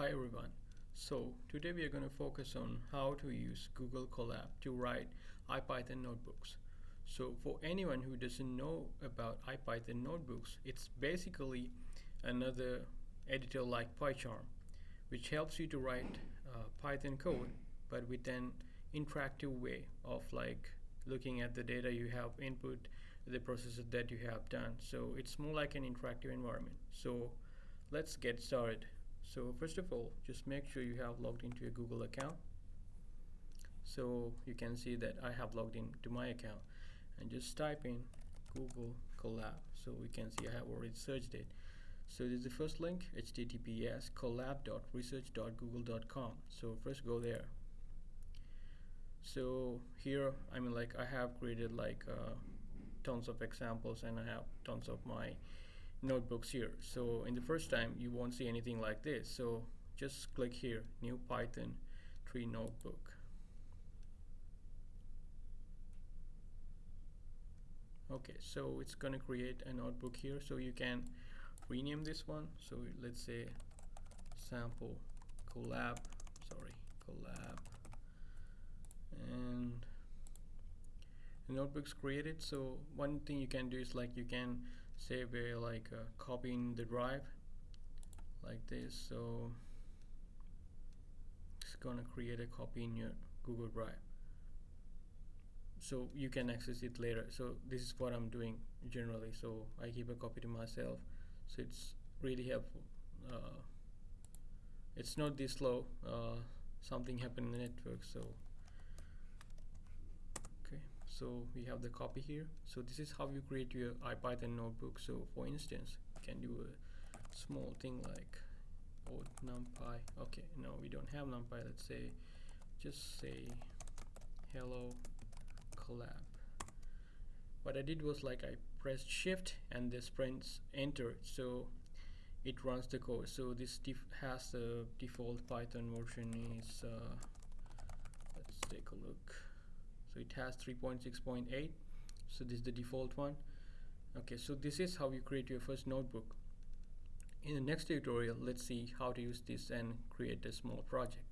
Hi everyone. So today we are going to focus on how to use Google Colab to write IPython notebooks. So for anyone who doesn't know about IPython notebooks, it's basically another editor like PyCharm, which helps you to write uh, Python code, but with an interactive way of like looking at the data you have input, the processes that you have done. So it's more like an interactive environment. So let's get started. So first of all, just make sure you have logged into your Google account. So you can see that I have logged into my account and just type in Google Colab. So we can see I have already searched it. So this is the first link, https colab.research.google.com. So first go there. So here, I mean like I have created like uh, tons of examples and I have tons of my notebooks here. So in the first time you won't see anything like this. So just click here new Python 3 notebook. Okay so it's gonna create a notebook here. So you can rename this one. So let's say sample colab sorry colab and the notebook's created. So one thing you can do is like you can say we're like uh, copying the drive like this so it's gonna create a copy in your Google Drive. So you can access it later. So this is what I'm doing generally. So I keep a copy to myself. So it's really helpful. Uh, it's not this slow. Uh, something happened in the network so so we have the copy here. So this is how you create your IPython notebook. So for instance you can do a small thing like oh numpy. Okay no we don't have numpy. Let's say just say hello colab what I did was like I pressed shift and this prints enter so it runs the code. So this has the default python version is uh, let's take a look so it has 3.6.8 so this is the default one. Okay so this is how you create your first notebook. In the next tutorial let's see how to use this and create a small project